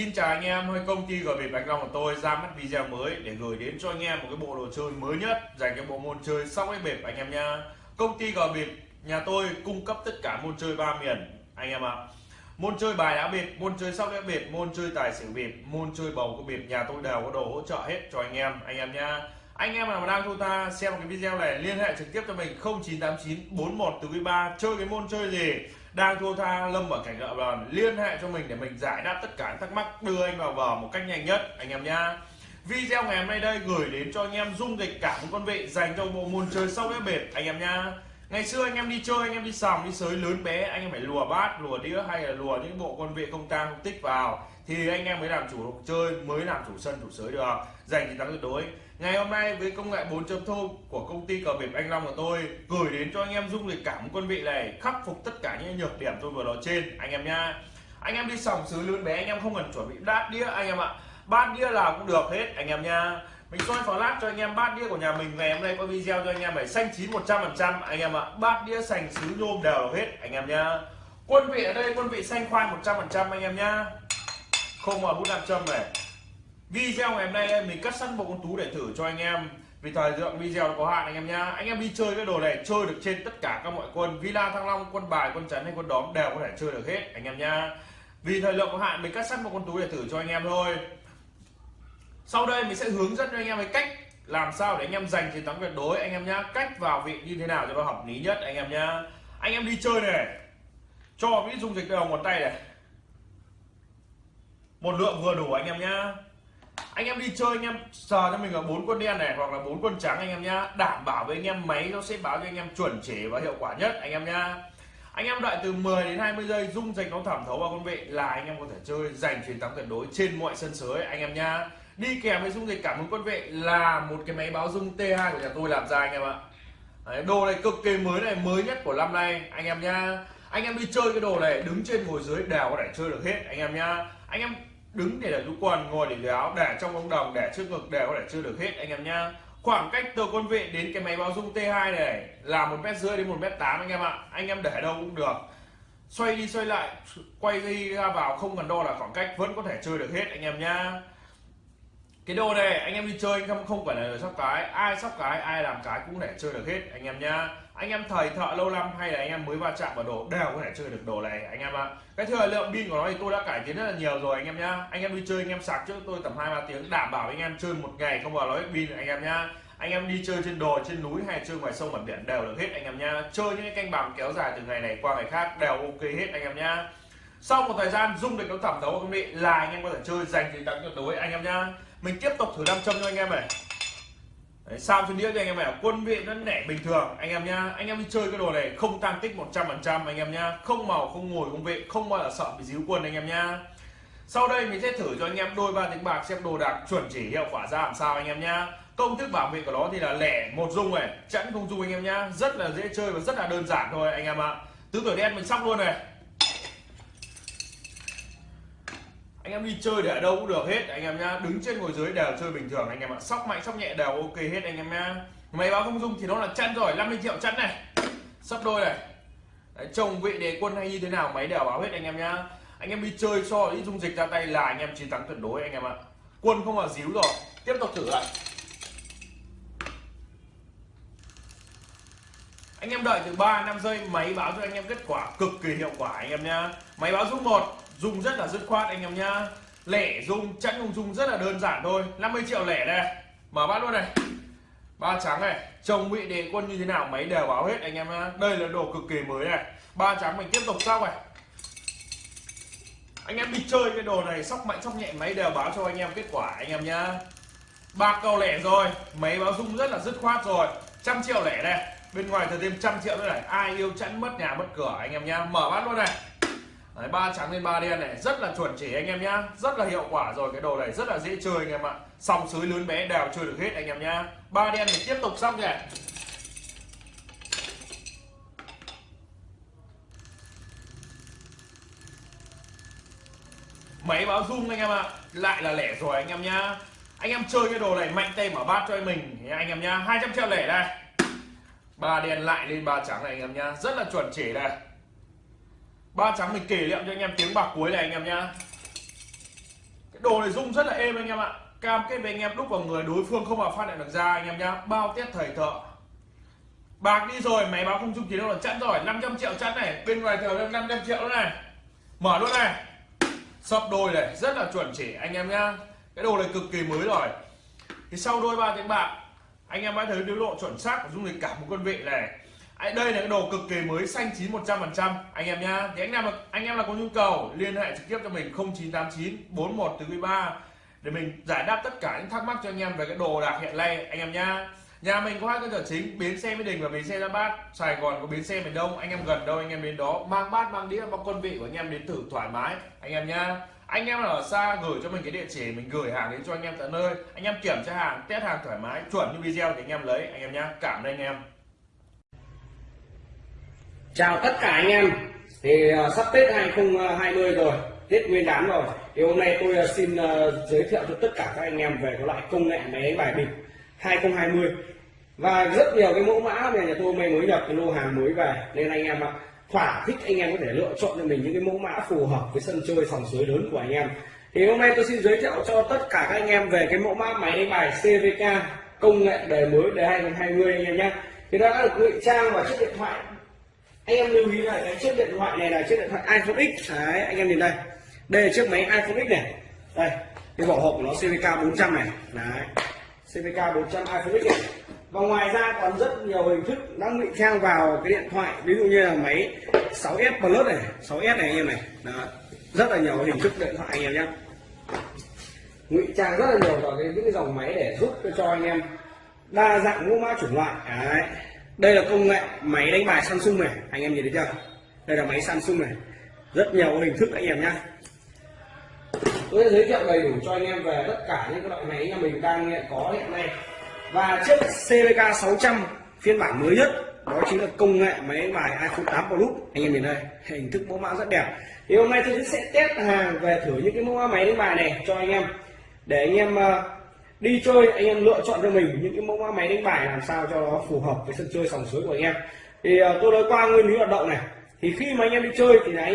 Xin chào anh em, hơi công ty gọi về Bạch Long của tôi ra mắt video mới để gửi đến cho anh em một cái bộ đồ chơi mới nhất dành cho bộ môn chơi sóc cái bịp anh em nha. Công ty gọi bịp nhà tôi cung cấp tất cả môn chơi ba miền anh em ạ. Môn chơi bài đá bịp, môn chơi sóc đĩa bịp, môn chơi tài xỉu bịp, môn chơi bầu của bịp nhà tôi đều có đồ hỗ trợ hết cho anh em, anh em nha. Anh em nào mà đang thu ta xem cái video này liên hệ trực tiếp cho mình 0989 41 từ 3 chơi cái môn chơi gì đang thua tha, lâm ở cảnh nợ đòn liên hệ cho mình để mình giải đáp tất cả thắc mắc, đưa anh vào bờ một cách nhanh nhất, anh em nhá. Video ngày hôm nay đây gửi đến cho anh em dung dịch cả một con vị dành cho bộ môn chơi sóc đĩa bệt, anh em nhá. Ngày xưa anh em đi chơi, anh em đi sòng, đi sới lớn bé, anh em phải lùa bát, lùa đĩa hay là lùa những bộ con vị không tang không tích vào. Thì anh em mới làm chủ được chơi, mới làm chủ sân, chủ sới được. Giành chiến thắng tuyệt đối ngày hôm nay với công nghệ 4.0 của công ty cờ bịp anh Long của tôi gửi đến cho anh em dung dịch cảm quân vị này khắc phục tất cả những nhược điểm tôi vừa nói trên anh em nha anh em đi sòng sứ lớn bé anh em không cần chuẩn bị đát đĩa anh em ạ bát đĩa nào cũng được hết anh em nha mình soi flash cho anh em bát đĩa của nhà mình ngày hôm nay có video cho anh em phải xanh chín 100% anh em ạ bát đĩa sành sứ nhôm đều hết anh em nha quân vị ở đây quân vị xanh khoai 100% anh em nha không mà hút nam châm này video ngày hôm nay mình cắt sẵn một con tú để thử cho anh em. Vì thời lượng video có hạn anh em nhá. Anh em đi chơi cái đồ này, chơi được trên tất cả các mọi quân. Villa thăng long, quân bài, quân chắn hay quân đóm đều có thể chơi được hết, anh em nhá. Vì thời lượng có hạn, mình cắt sẵn một con tú để thử cho anh em thôi. Sau đây mình sẽ hướng dẫn cho anh em cái cách làm sao để anh em giành chiến thắng tuyệt đối. Anh em nhá, cách vào vị như thế nào cho nó hợp lý nhất, anh em nhá. Anh em đi chơi này. Cho cái dung dịch đầu ngón tay này. Một lượng vừa đủ anh em nhá anh em đi chơi anh em sờ cho mình là bốn quân đen này hoặc là bốn quân trắng anh em nhá đảm bảo với anh em máy nó sẽ báo cho anh em chuẩn chỉ và hiệu quả nhất anh em nhá anh em đợi từ 10 đến 20 giây dung dịch nó thẩm thấu vào con vị là anh em có thể chơi giành chiến thắng tuyệt đối trên mọi sân sới anh em nhá đi kèm với dung dịch cảm ứng quân vị là một cái máy báo dung T2 của nhà tôi làm ra anh em ạ Đấy, đồ này cực kỳ mới này mới nhất của năm nay anh em nhá anh em đi chơi cái đồ này đứng trên ngồi dưới đều có thể chơi được hết anh em nhá anh em đứng để là du quần ngồi để áo để trong ống đồng để trước ngực đều có thể chưa được hết, anh em nhá. Khoảng cách từ con vị đến cái máy báo dung T2 này là một mét rưỡi đến một mét tám, anh em ạ. Anh em để đâu cũng được. Xoay đi xoay lại, quay đi ra vào không cần đo là khoảng cách, vẫn có thể chơi được hết, anh em nhá cái đồ này anh em đi chơi anh em không phải là sóc cái ai sóc cái ai làm cái cũng để chơi được hết anh em nhá anh em thầy thợ lâu năm hay là anh em mới va chạm vào đồ đều có thể chơi được đồ này anh em ạ cái thời lượng pin của nó thì tôi đã cải tiến rất là nhiều rồi anh em nhá anh em đi chơi anh em sạc trước tôi tầm hai ba tiếng đảm bảo anh em chơi một ngày không vào nói pin anh em nhá anh em đi chơi trên đồi trên núi hay chơi ngoài sông mặt biển đều được hết anh em nhá chơi những cái canh bàng kéo dài từ ngày này qua ngày khác đều ok hết anh em nhá sau một thời gian dung được nó thẩm thấu công nghệ là anh em có thể chơi dành chiến thắng tuyệt đối anh em nhá mình tiếp tục thử nam châm cho anh em này Đấy, sao trên đĩa thì anh em này quân vị nó nẻ bình thường anh em nhá anh em đi chơi cái đồ này không tăng tích 100 phần trăm anh em nhá không màu không ngồi không vị không bao giờ sợ bị díu quân anh em nhá sau đây mình sẽ thử cho anh em đôi ba tiếng bạc xem đồ đạc chuẩn chỉ hiệu quả ra làm sao anh em nhá công thức bảo vệ của nó thì là lẻ một dung này chẵn không dung anh em nhá rất là dễ chơi và rất là đơn giản thôi anh em ạ tứ tuổi đen mình sóc luôn này anh em đi chơi để ở đâu cũng được hết anh em nhá. Đứng trên ngồi dưới đều chơi bình thường anh em ạ. Sóc mạnh sóc nhẹ đều ok hết anh em nhá. Máy báo không dung thì nó là chăn rồi 50 triệu chăn này. Sắp đôi này. Đấy, chồng vị đề quân hay như thế nào máy đều báo hết anh em nhá. Anh em đi chơi so với dung dịch ra tay là anh em chiến thắng tuyệt đối anh em ạ. Quân không là díu rồi. Tiếp tục thử lại. Anh em đợi từ 3 5 giây, máy báo cho anh em kết quả cực kỳ hiệu quả anh em nhá. Máy báo dung một dùng rất là dứt khoát anh em nhá. Lẻ dùng chẵn dùng dùng rất là đơn giản thôi. 50 triệu lẻ đây. Mở bát luôn này. Ba trắng này. Chồng bị đề quân như thế nào? Máy đều báo hết anh em nhá. Đây là đồ cực kỳ mới này. Ba trắng mình tiếp tục sau này. Anh em đi chơi cái đồ này, sóc mạnh sóc nhẹ, máy đều báo cho anh em kết quả anh em nhá. Ba câu lẻ rồi. Máy báo dung rất là dứt khoát rồi. Trăm triệu lẻ đây bên ngoài thừa thêm trăm triệu nữa này. Ai yêu chẵn mất nhà mất cửa anh em nhá. Mở bát luôn này. Đấy, ba trắng lên ba đen này. Rất là chuẩn chỉ anh em nhá. Rất là hiệu quả rồi. Cái đồ này rất là dễ chơi anh em ạ. Sòng sới lớn bé đều chơi được hết anh em nhá. Ba đen thì tiếp tục xong kìa. Máy báo rung anh em ạ. Lại là lẻ rồi anh em nhá. Anh em chơi cái đồ này mạnh tay mở bát cho anh mình. Anh em nhá 200 triệu lẻ đây ba đen lại lên ba trắng này anh em nhá. Rất là chuẩn chỉ đây ba trắng mình kể liệm cho anh em tiếng bạc cuối này anh em nhá. Đồ này rung rất là êm anh em ạ. Cam kết với anh em đúc vào người đối phương không vào phát lại được ra anh em nhá. Bao test thầy thợ. Bạc đi rồi, máy báo không trung chỉ đâu là chẵn rồi. 500 triệu chẵn này. Bên ngoài thờ 500 triệu nữa này. Mở luôn này. Sập đôi này, rất là chuẩn chỉ anh em nhá. Cái đồ này cực kỳ mới rồi. Thì sau đôi ba tiếng bạc anh em hãy thấy điều độ chuẩn xác của dung lịch cả một quân vị này. Đây là cái đồ cực kỳ mới, xanh chín 100 phần trăm. Anh em nhá. Thì anh em là, anh em là có nhu cầu, liên hệ trực tiếp cho mình 0989 41 từ 13 để mình giải đáp tất cả những thắc mắc cho anh em về cái đồ đạc hiện nay, anh em nhá. Nhà mình có hai cơ sở chính, bến xe mỹ đình và bến xe ra bát. Sài gòn có bến xe miền đông, anh em gần đâu, anh em đến đó. Mang bát, mang đĩa, mang quân vị của anh em đến thử thoải mái, anh em nhá anh em ở xa gửi cho mình cái địa chỉ, mình gửi hàng đến cho anh em tận nơi. Anh em kiểm tra hàng, test hàng thoải mái, chuẩn như video thì anh em lấy. Anh em nhé cảm ơn anh em. Chào tất cả anh em. Thì à, sắp tết 2020 rồi, tết nguyên đán rồi. Thì hôm nay tôi à, xin à, giới thiệu cho tất cả các anh em về cái loại công nghệ máy đánh bài bịp 2020 và rất nhiều cái mẫu mã này nhà tôi mới mới nhập, cái lô hàng mới về. Nên anh em ạ thỏa thích anh em có thể lựa chọn cho mình những cái mẫu mã phù hợp với sân chơi sòng suối lớn của anh em. Thì hôm nay tôi xin giới thiệu cho tất cả các anh em về cái mẫu mã máy đánh bài CVK công nghệ đời mới đời 2020 anh em nhé thì nó đã được ngụy trang vào chiếc điện thoại. Anh em lưu ý là cái chiếc điện thoại này là chiếc điện thoại iPhone X. Đấy, anh em nhìn đây. Đây là chiếc máy iPhone X này. Đây, cái vỏ hộp của nó CVK 400 này. Đấy CVK 400 iPhone X này và ngoài ra còn rất nhiều hình thức đang ngụy trang vào cái điện thoại, ví dụ như là máy 6s Plus này 6s này anh em này. Đó, rất là nhiều hình thức điện thoại anh em nhé. Ngụy trang rất là nhiều vào cái những cái dòng máy để giúp cho anh em đa dạng mẫu mã chủng loại. Đấy, đây là công nghệ máy đánh bài Samsung này, anh em nhìn thấy chưa? Đây là máy Samsung này. Rất nhiều hình thức anh em nhé. Tôi sẽ giới thiệu đầy đủ cho anh em về tất cả những cái loại máy nhà mình đang có hiện nay và chiếc CVK 600 phiên bản mới nhất, đó chính là công nghệ máy bài iPhone 8 Plus anh em nhìn đây, hình thức mẫu mã rất đẹp. Thì hôm nay tôi sẽ test hàng về thử những cái mẫu máy đánh bài này cho anh em. Để anh em ờ, đi chơi, anh em lựa chọn cho mình những cái mẫu máy đánh bài làm sao cho nó phù hợp với sân chơi sòng suối của anh em. Thì ờ, tôi nói qua nguyên lý hoạt động này. Thì khi mà anh em đi chơi thì là anh em